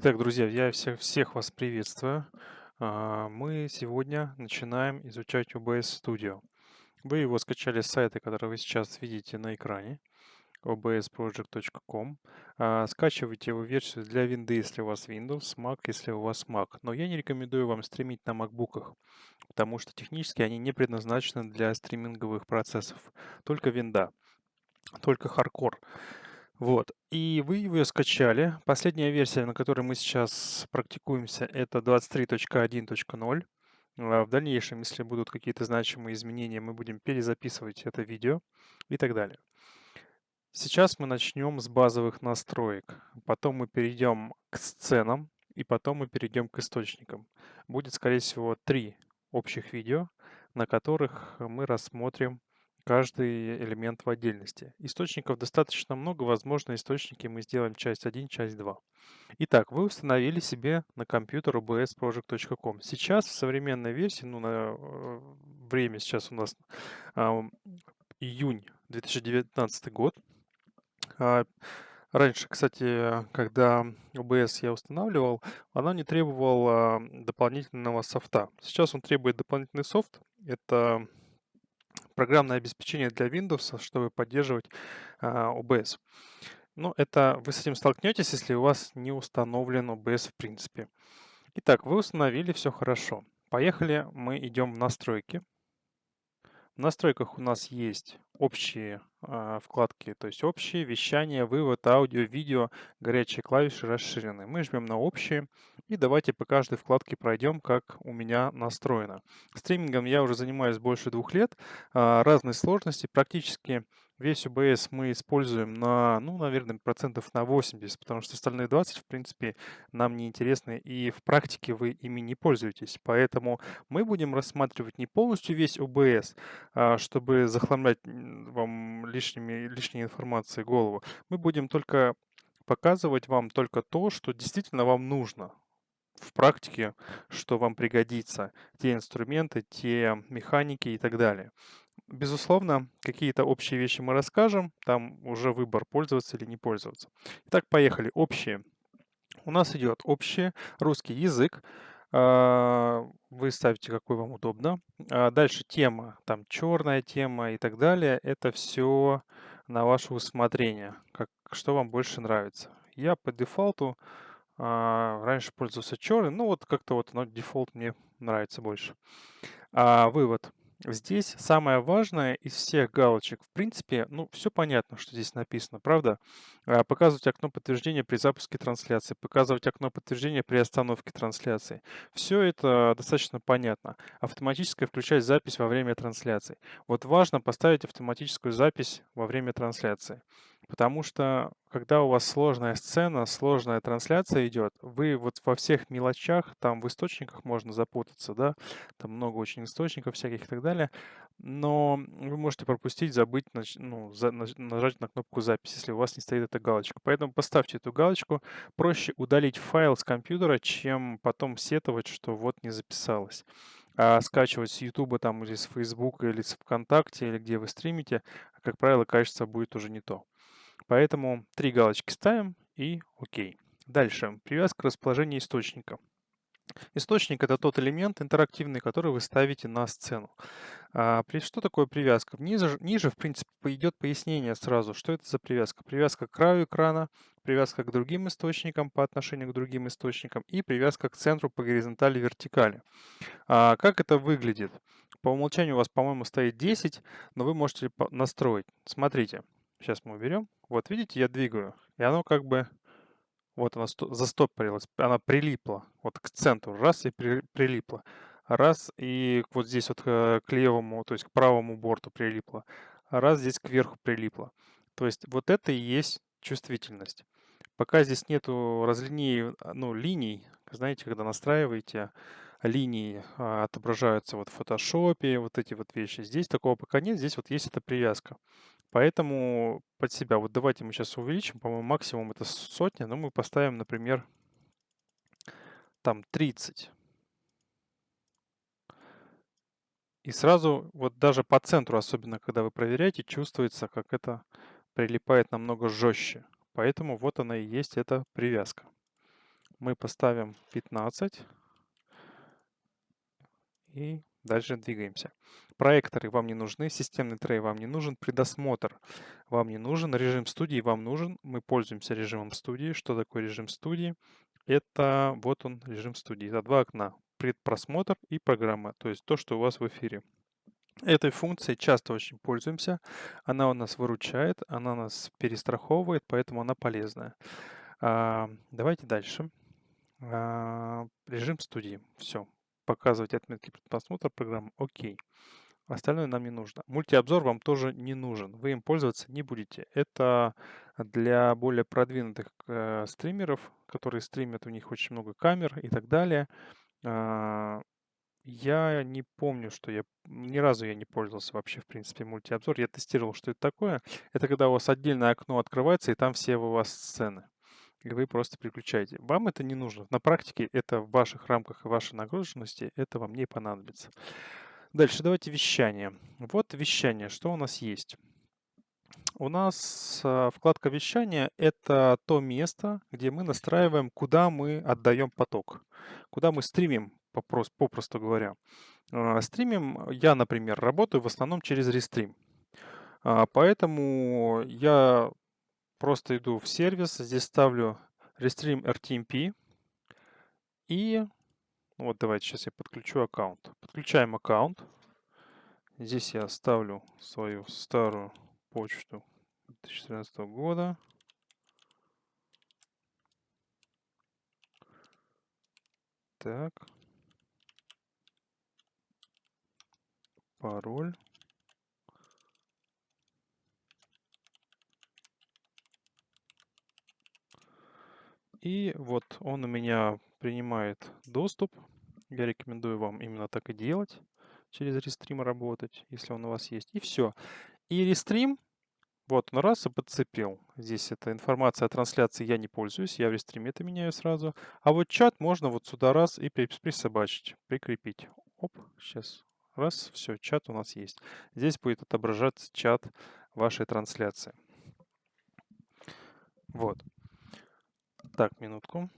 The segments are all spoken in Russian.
Итак, друзья, я всех, всех вас приветствую. А, Мы сегодня начинаем изучать OBS Studio. Вы его скачали с сайта, который вы сейчас видите на экране, obsproject.com. А, Скачивайте его версию для Windows, если у вас Windows, Mac, если у вас Mac. Но я не рекомендую вам стримить на MacBook'ах, потому что технически они не предназначены для стриминговых процессов. Только винда, только хардкор. Вот. И вы ее скачали. Последняя версия, на которой мы сейчас практикуемся, это 23.1.0. А В дальнейшем, если будут какие-то значимые изменения, мы будем перезаписывать это видео и так далее. Сейчас мы начнем с базовых настроек. Потом мы перейдем к сценам, и потом мы перейдем к источникам. Будет, скорее всего, три общих видео, на которых мы рассмотрим каждый элемент в отдельности. Источников достаточно много, возможно, источники мы сделаем часть 1, часть 2. Итак, вы установили себе на компьютер obsproject.com. Сейчас в современной версии, ну, на э, время сейчас у нас а, июнь 2019 год. А, Раньше, кстати, когда OBS я устанавливал, она не требовала дополнительного софта. Сейчас он требует дополнительный софт. Это программное обеспечение для Windows, чтобы поддерживать а, OBS. Ну, это вы с этим столкнетесь, если у вас не установлен OBS в принципе. Итак, вы установили, все хорошо. Поехали, мы идем в настройки. В настройках у нас есть общие э, вкладки, то есть общие, вещание, вывод, аудио, видео, горячие клавиши расширены. Мы жмем на общие и давайте по каждой вкладке пройдем, как у меня настроено. Стримингом я уже занимаюсь больше двух лет, э, разной сложности, практически Весь OBS мы используем на, ну, наверное, процентов на 80, потому что остальные 20, в принципе, нам не интересны, и в практике вы ими не пользуетесь. Поэтому мы будем рассматривать не полностью весь OBS, а, чтобы захламлять вам лишними, лишней информацией голову. Мы будем только показывать вам только то, что действительно вам нужно в практике, что вам пригодится, те инструменты, те механики и так далее. Безусловно, какие-то общие вещи мы расскажем, там уже выбор пользоваться или не пользоваться. Итак, поехали. Общие. У нас идет общий русский язык. А, вы ставите, какой вам удобно. А дальше тема, там черная тема и так далее. Это все на ваше усмотрение, как, что вам больше нравится. Я по дефолту а, раньше пользовался черным, ну вот как-то вот но дефолт мне нравится больше. А, вывод. Здесь самое важное из всех галочек, в принципе, ну, все понятно, что здесь написано, правда? А, показывать окно подтверждения при запуске трансляции, показывать окно подтверждения при остановке трансляции. Все это достаточно понятно. Автоматическое включать запись во время трансляции. Вот важно поставить автоматическую запись во время трансляции. Потому что, когда у вас сложная сцена, сложная трансляция идет, вы вот во всех мелочах, там в источниках можно запутаться, да, там много очень источников всяких и так далее, но вы можете пропустить, забыть, ну, нажать на кнопку запись, если у вас не стоит эта галочка. Поэтому поставьте эту галочку. Проще удалить файл с компьютера, чем потом сетовать, что вот не записалось. А скачивать с YouTube там, или с Facebook, или с ВКонтакте, или где вы стримите, как правило, качество будет уже не то. Поэтому три галочки ставим и окей. Дальше. Привязка к расположению источника. Источник – это тот элемент интерактивный, который вы ставите на сцену. А, что такое привязка? Ниже, ниже, в принципе, идет пояснение сразу, что это за привязка. Привязка к краю экрана, привязка к другим источникам по отношению к другим источникам и привязка к центру по горизонтали вертикали. А, как это выглядит? По умолчанию у вас, по-моему, стоит 10, но вы можете настроить. Смотрите, Сейчас мы уберем. Вот видите, я двигаю. И оно как бы... Вот она застопорилась. Она прилипла. Вот к центру. Раз и при, прилипла. Раз и вот здесь вот э, к левому, то есть к правому борту прилипла. Раз здесь кверху прилипла. То есть вот это и есть чувствительность. Пока здесь нету разлиней, ну, линий, знаете, когда настраиваете, линии а, отображаются вот в фотошопе, вот эти вот вещи. Здесь такого пока нет, здесь вот есть эта привязка. Поэтому под себя, вот давайте мы сейчас увеличим, по-моему, максимум это сотня, но мы поставим, например, там 30. И сразу, вот даже по центру, особенно когда вы проверяете, чувствуется, как это прилипает намного жестче. Поэтому вот она и есть эта привязка. Мы поставим 15 и дальше двигаемся. Проекторы вам не нужны, системный трей вам не нужен, предосмотр вам не нужен, режим студии вам нужен. Мы пользуемся режимом студии. Что такое режим студии? Это вот он, режим студии. Это два окна. Предпросмотр и программа, то есть то, что у вас в эфире. Этой функцией часто очень пользуемся. Она у нас выручает, она нас перестраховывает, поэтому она полезная. А, давайте дальше. А, режим студии. Все. Показывать отметки предпросмотра программы. Окей. Остальное нам не нужно. Мультиобзор вам тоже не нужен. Вы им пользоваться не будете. Это для более продвинутых э, стримеров, которые стримят, у них очень много камер и так далее. А, я не помню, что я... Ни разу я не пользовался вообще, в принципе, мультиобзор. Я тестировал, что это такое. Это когда у вас отдельное окно открывается, и там все у вас сцены. И вы просто переключаете. Вам это не нужно. На практике это в ваших рамках и вашей нагруженности, это вам не понадобится. Дальше давайте вещание. Вот вещание. Что у нас есть? У нас а, вкладка вещания – это то место, где мы настраиваем, куда мы отдаем поток, куда мы стримим попрос, попросту говоря. А, стримим, я, например, работаю в основном через рестрим. А, поэтому я просто иду в сервис, здесь ставлю Restream RTMP. И вот давайте сейчас я подключу аккаунт. Подключаем аккаунт. Здесь я ставлю свою старую почту 2014 года. Так. пароль. И вот он у меня принимает доступ. Я рекомендую вам именно так и делать. Через рестрим работать, если он у вас есть. И все. И рестрим, вот он раз и подцепил. Здесь эта информация о трансляции я не пользуюсь. Я в рестриме это меняю сразу. А вот чат можно вот сюда раз и присобачить, прикрепить. Оп, сейчас Раз, все, чат у нас есть. Здесь будет отображаться чат вашей трансляции. Вот. Так, минутку.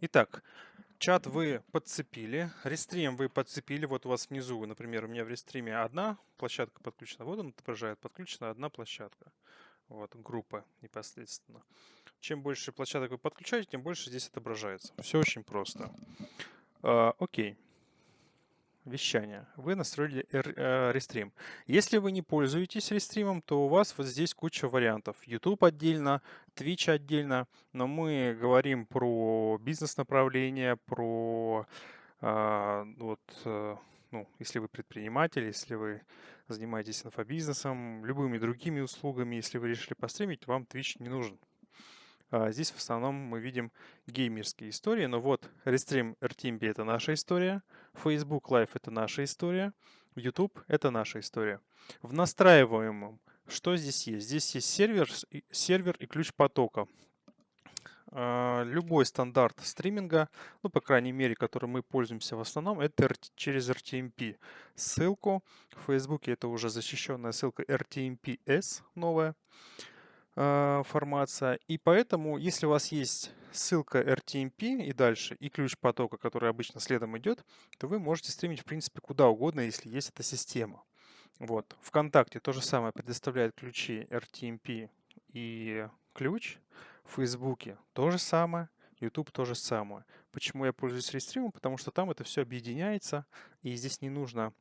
Итак, чат вы подцепили, рестрим вы подцепили. Вот у вас внизу, например, у меня в рестриме одна площадка подключена. Вот он отображает, подключена одна площадка. Вот, группа непосредственно. Чем больше площадок вы подключаете, тем больше здесь отображается. Все очень просто. А, окей вещания. Вы настроили э, рестрим. Если вы не пользуетесь рестримом, то у вас вот здесь куча вариантов. YouTube отдельно, Twitch отдельно, но мы говорим про бизнес-направление, про а, вот, э, ну, если вы предприниматель, если вы занимаетесь инфобизнесом, любыми другими услугами, если вы решили постримить, вам Twitch не нужен. А здесь в основном мы видим геймерские истории, но вот Restream RTMP это наша история, Facebook Live это наша история, YouTube это наша история. В настраиваемом что здесь есть? Здесь есть сервер, сервер и ключ потока. А, любой стандарт стриминга, ну, по крайней мере, которым мы пользуемся в основном, это через RTMP. Ссылку в Facebook это уже защищенная ссылка RTMP-S новая. А, формация. И поэтому, если у вас есть ссылка RTMP и дальше, и ключ потока, который обычно следом идет, то вы можете стримить, в принципе, куда угодно, если есть эта система. Вот. ВКонтакте то же самое предоставляет ключи RTMP и ключ. В Фейсбуке то же самое. YouTube то же самое. Почему я пользуюсь рестримом? Потому что там это все объединяется, и здесь не нужно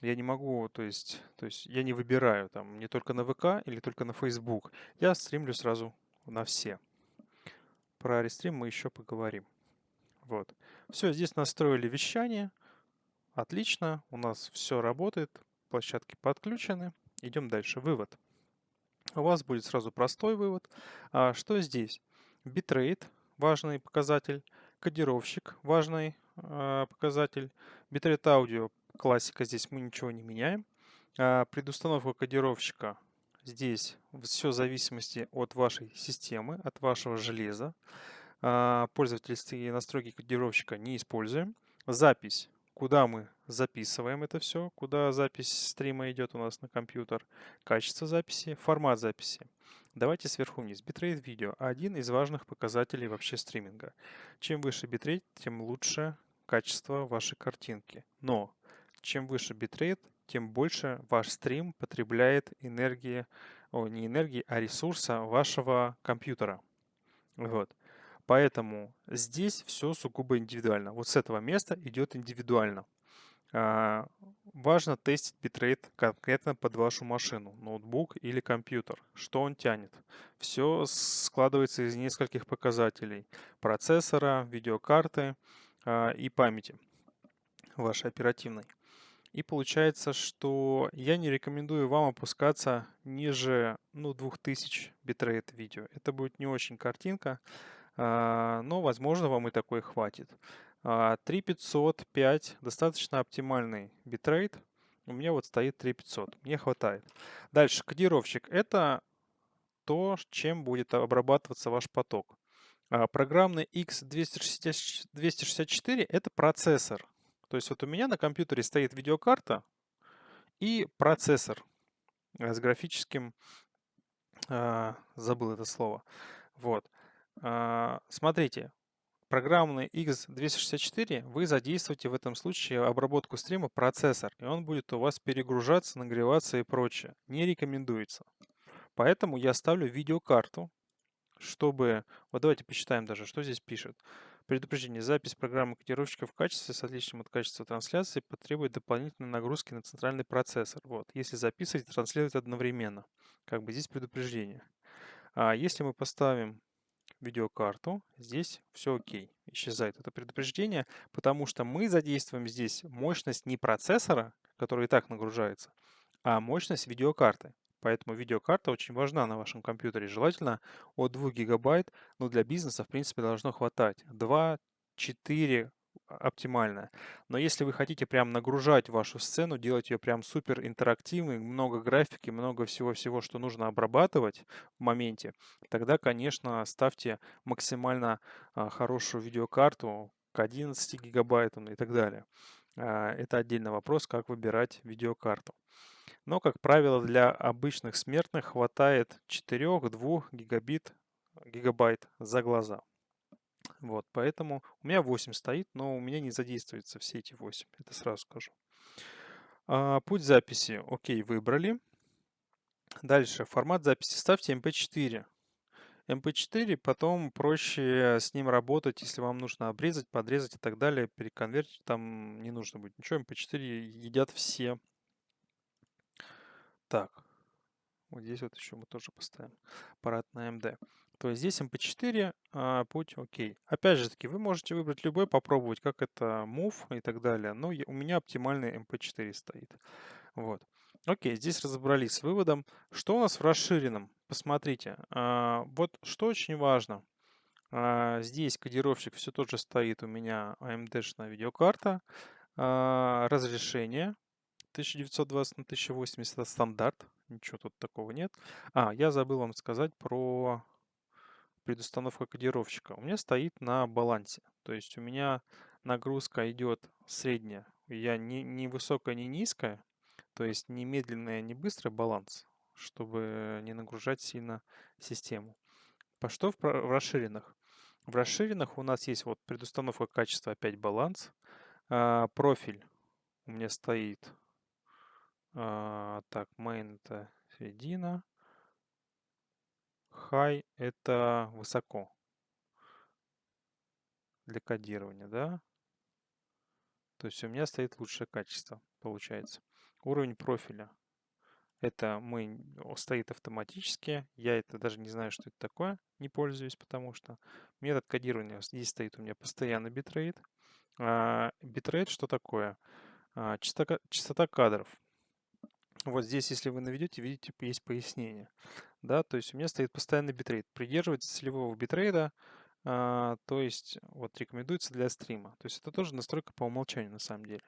я не могу, то есть, то есть я не выбираю там не только на ВК или только на Facebook. Я стримлю сразу на все. Про рестрим мы еще поговорим. Вот. Все, здесь настроили вещание. Отлично, у нас все работает, площадки подключены. Идем дальше. Вывод. У вас будет сразу простой вывод. А что здесь? Битрейт, важный показатель. Кодировщик, важный э, показатель. Битрейт аудио, классика, здесь мы ничего не меняем. А предустановка кодировщика здесь все в зависимости от вашей системы, от вашего железа. А, пользовательские настройки кодировщика не используем. Запись, куда мы записываем это все, куда запись стрима идет у нас на компьютер. Качество записи, формат записи. Давайте сверху вниз. Битрейт видео – один из важных показателей вообще стриминга. Чем выше битрейт, тем лучше качество вашей картинки. Но чем выше битрейт, тем больше ваш стрим потребляет энергии, о, не энергии, а ресурса вашего компьютера. Вот. Поэтому здесь все сугубо индивидуально. Вот с этого места идет индивидуально. А, важно тестить битрейт конкретно под вашу машину, ноутбук или компьютер. Что он тянет? Все складывается из нескольких показателей. Процессора, видеокарты а, и памяти вашей оперативной. И получается, что я не рекомендую вам опускаться ниже ну, 2000 битрейт видео. Это будет не очень картинка. А, но, возможно, вам и такой хватит. 3505 а, достаточно оптимальный битрейт. У меня вот стоит 3500. Мне хватает. Дальше, кодировщик. Это то, чем будет обрабатываться ваш поток. А, программный X264 это процессор. То есть вот у меня на компьютере стоит видеокарта и процессор с графическим... забыл это слово. Вот. А, смотрите, программный X264 вы задействуете в этом случае обработку стрима процессор, и он будет у вас перегружаться, нагреваться и прочее. Не рекомендуется. Поэтому я ставлю видеокарту, чтобы... Вот давайте посчитаем даже, что здесь пишет. Предупреждение. Запись программы кодировщика в качестве с отличием от качества трансляции потребует дополнительной нагрузки на центральный процессор. Вот. Если записывать и транслировать одновременно. Как бы здесь предупреждение. А если мы поставим видеокарту, здесь все окей. Исчезает это предупреждение, потому что мы задействуем здесь мощность не процессора, который и так нагружается, а мощность видеокарты. Поэтому видеокарта очень важна на вашем компьютере. Желательно от 2 гигабайт, но для бизнеса в принципе должно хватать. 2, 4 оптимальная. Но если вы хотите прям нагружать вашу сцену, делать ее прям супер интерактивной, много графики, много всего-всего, что нужно обрабатывать в моменте, тогда, конечно, ставьте максимально а, хорошую видеокарту к 11 гигабайтам и так далее. А, это отдельный вопрос, как выбирать видеокарту. Но, как правило, для обычных смертных хватает 4-2 гигабит, гигабайт за глаза. Вот, поэтому у меня 8 стоит, но у меня не задействуются все эти 8, это сразу скажу. А, путь записи, окей, выбрали. Дальше, формат записи ставьте MP4. MP4 потом проще с ним работать, если вам нужно обрезать, подрезать и так далее, переконвертить, там не нужно будет ничего, MP4 едят все. Так, вот здесь вот еще мы тоже поставим аппарат на AMD. То есть здесь MP4, а, путь окей. Опять же таки, вы можете выбрать любой, попробовать, как это Move и так далее. Но у меня оптимальный MP4 стоит. Вот. Окей, здесь разобрались с выводом. Что у нас в расширенном? Посмотрите. А, вот что очень важно. А, здесь кодировщик все тот же стоит у меня AMD-шная видеокарта. А, разрешение 1920 на 1080 это стандарт. Ничего тут такого нет. А, я забыл вам сказать про предустановка кодировщика у меня стоит на балансе. То есть у меня нагрузка идет средняя. Я не, не высокая, не низкая. То есть не медленная, не быстрый баланс, чтобы не нагружать сильно систему. По что в, в расширенных? В расширенных у нас есть вот предустановка качества опять баланс. А, профиль у меня стоит. А, так, main это середина. High – это высоко для кодирования, да? То есть у меня стоит лучшее качество, получается. Уровень профиля. Это мы, стоит автоматически. Я это даже не знаю, что это такое. Не пользуюсь, потому что метод кодирования здесь стоит у меня постоянно битрейт. А, битрейт что такое? А, частота, частота кадров. Вот здесь, если вы наведете, видите, есть пояснение. Да, то есть у меня стоит постоянный битрейт. Придерживайтесь целевого битрейта, а, то есть вот рекомендуется для стрима. То есть это тоже настройка по умолчанию на самом деле.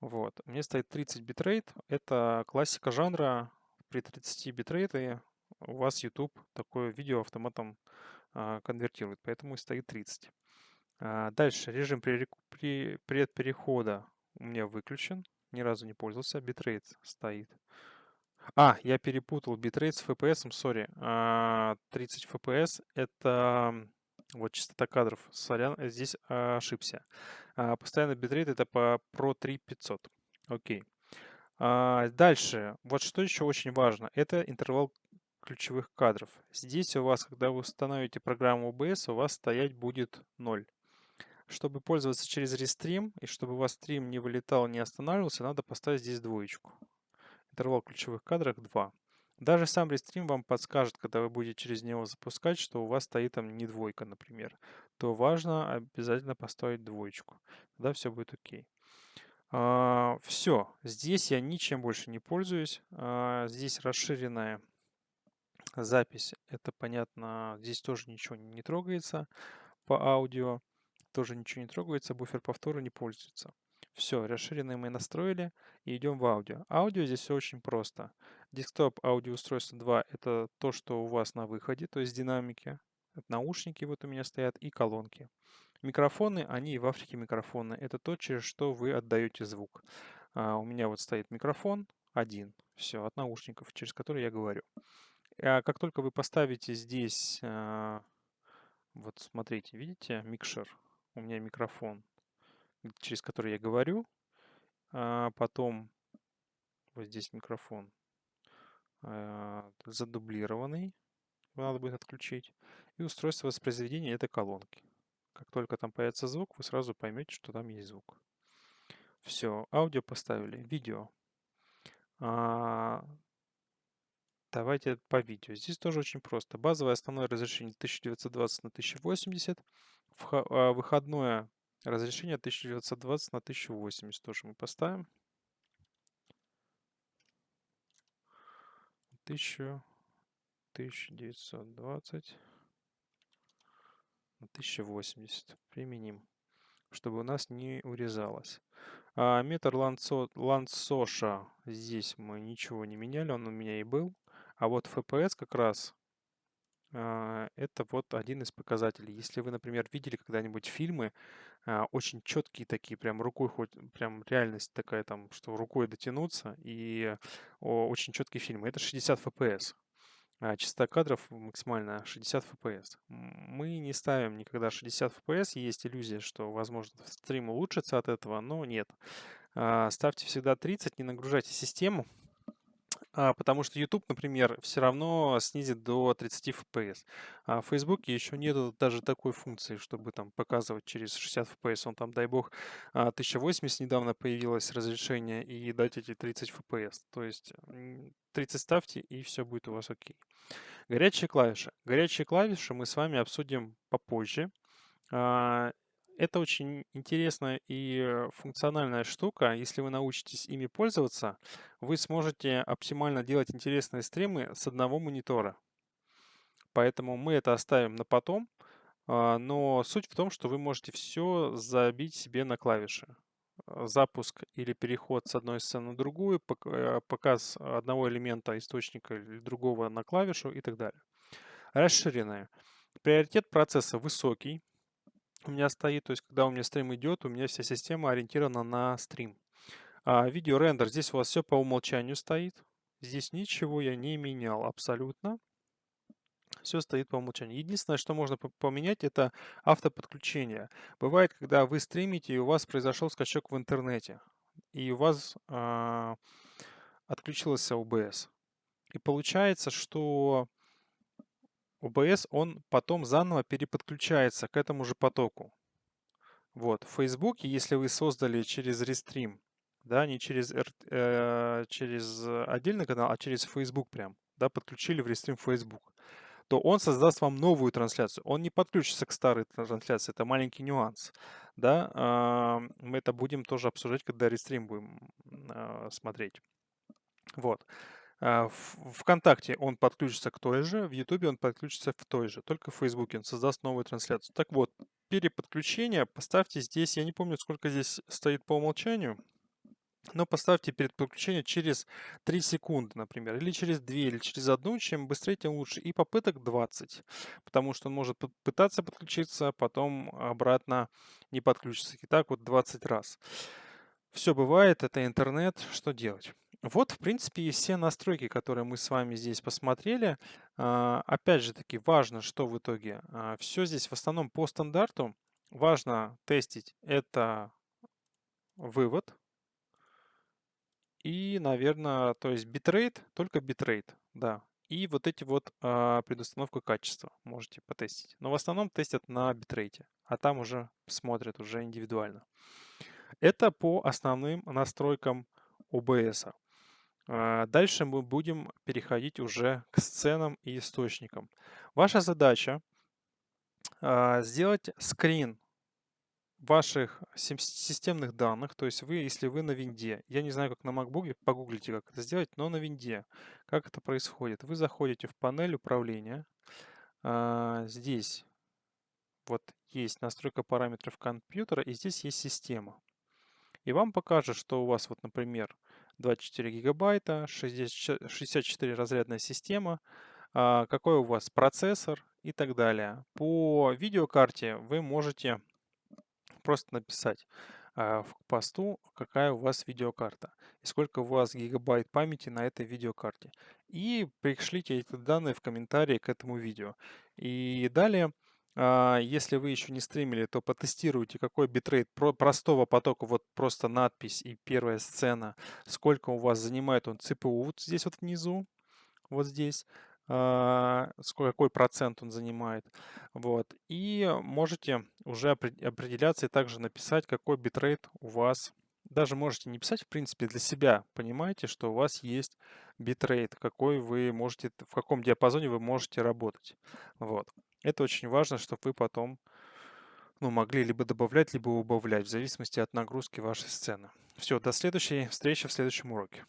Вот. У меня стоит 30 битрейт. Это классика жанра. при 30 битрейте у вас YouTube такое видео автоматом а, конвертирует, поэтому стоит 30. А, дальше режим предперехода у меня выключен, ни разу не пользовался, битрейт стоит. А, я перепутал битрейт с FPS, sorry. 30 FPS это вот частота кадров. Сорян, здесь ошибся. А, постоянный битрейт это по Pro 3500. Окей. А, дальше. Вот что еще очень важно. Это интервал ключевых кадров. Здесь у вас, когда вы установите программу OBS, у вас стоять будет 0. Чтобы пользоваться через рестрим, и чтобы у вас стрим не вылетал, не останавливался, надо поставить здесь двоечку. Интервал ключевых кадров 2. Даже сам рестрим вам подскажет, когда вы будете через него запускать, что у вас стоит там не двойка, например. То важно обязательно поставить двоечку. Тогда все будет окей. А, все. Здесь я ничем больше не пользуюсь. А, здесь расширенная запись. Это понятно. Здесь тоже ничего не трогается по аудио. Тоже ничего не трогается. Буфер повтора не пользуется. Все, расширенные мы настроили и идем в аудио. Аудио здесь все очень просто. Десктоп аудиоустройство 2 это то, что у вас на выходе, то есть динамики. Это наушники вот у меня стоят и колонки. Микрофоны, они и в Африке микрофоны. Это то, через что вы отдаете звук. А, у меня вот стоит микрофон один, все, от наушников, через который я говорю. А как только вы поставите здесь, а, вот смотрите, видите, микшер, у меня микрофон через который я говорю. А потом вот здесь микрофон а, задублированный. Надо будет отключить. И устройство воспроизведения это колонки. Как только там появится звук, вы сразу поймете, что там есть звук. Все, аудио поставили, видео. А, давайте по видео. Здесь тоже очень просто. Базовое основное разрешение 1920 на 1080. А, выходное Разрешение 1920 на 1080 тоже мы поставим. 1000, 1920 на 1080 применим, чтобы у нас не урезалось. А метр лансоша здесь мы ничего не меняли, он у меня и был. А вот FPS как раз это вот один из показателей. Если вы, например, видели когда-нибудь фильмы, а, очень четкие такие, прям рукой хоть, прям реальность такая там, что рукой дотянуться, и очень четкие фильмы. Это 60 FPS. А частота кадров максимально 60 FPS. Мы не ставим никогда 60 FPS. Есть иллюзия, что, возможно, стрим улучшится от этого, но нет. Ставьте всегда 30, не нагружайте систему. А, потому что YouTube, например, все равно снизит до 30 FPS. А в Facebook еще нету даже такой функции, чтобы там показывать через 60 FPS. Он там, дай бог, 1080 а, недавно появилось разрешение и дать эти 30 FPS. То есть 30 ставьте и все будет у вас окей. Горячие клавиши. Горячие клавиши мы с вами обсудим попозже. А, это очень интересная и функциональная штука. Если вы научитесь ими пользоваться, вы сможете оптимально делать интересные стримы с одного монитора. Поэтому мы это оставим на потом. А, но суть в том, что вы можете все забить себе на клавиши. Э, запуск или переход с одной сцены на другую, э, показ одного элемента источника или другого на клавишу и так далее. Расширенная. Приоритет процесса высокий у меня стоит, то есть когда у меня стрим идет, у меня вся система ориентирована на стрим. А, видео рендер, здесь у вас все по умолчанию стоит. Здесь ничего я не менял абсолютно. Все стоит по умолчанию. Единственное, что можно поменять, это автоподключение. Бывает, когда вы стримите, и у вас произошел скачок в интернете, и у вас э, отключился OBS. И получается, что OBS, он потом заново переподключается к этому же потоку. Вот, в Facebook, если вы создали через Restream, да, не через, э, через отдельный канал, а через Facebook прям, да, подключили в Restream Facebook, то он создаст вам новую трансляцию. Он не подключится к старой трансляции, это маленький нюанс. Да? Э, мы это будем тоже обсуждать, когда Restream будем э, смотреть. Вот. А, в ВКонтакте он подключится к той же, в Ютубе он подключится в той же, только в Фейсбуке он создаст новую трансляцию. Так вот, переподключение поставьте здесь, я не помню, сколько здесь стоит по умолчанию, но поставьте перед подключением через 3 секунды, например, или через 2, или через 1. Чем быстрее, тем лучше. И попыток 20, потому что он может пытаться подключиться, потом обратно не подключится. И так вот 20 раз. Все бывает, это интернет, что делать? Вот, в принципе, и все настройки, которые мы с вами здесь посмотрели. А, опять же таки, важно, что в итоге. А, Все здесь в основном по стандарту. Важно тестить это вывод. И, наверное, то есть битрейт, только битрейт, да. И вот эти вот а, предустановка качества можете потестить. Но в основном тестят на битрейте, а там уже смотрят уже индивидуально. Это по основным настройкам OBS. А, дальше мы будем переходить уже к сценам и источникам. Ваша задача а, сделать скрин ваших системных данных, то есть вы, если вы на винде, я не знаю, как на MacBook, погуглите, как это сделать, но на винде, как это происходит. Вы заходите в панель управления, а, здесь вот есть настройка параметров компьютера, и здесь есть система. И вам покажет, что у вас, вот, например, 24 гигабайта, 64 разрядная система, а, какой у вас процессор и так далее. По видеокарте вы можете просто написать а, в посту, какая у вас видеокарта и сколько у вас гигабайт памяти на этой видеокарте. И пришлите эти данные в комментарии к этому видео. И далее если вы еще не стримили, то потестируйте, какой битрейт простого потока, вот просто надпись и первая сцена, сколько у вас занимает он CPU вот здесь вот внизу, вот здесь, а, какой процент он занимает. Вот. И можете уже определяться и также написать, какой битрейт у вас. Даже можете не писать, в принципе, для себя. Понимаете, что у вас есть битрейт, какой вы можете, в каком диапазоне вы можете работать. Вот. Это очень важно, чтобы вы потом ну, могли либо добавлять, либо убавлять, в зависимости от нагрузки вашей сцены. Все, до следующей встречи в следующем уроке.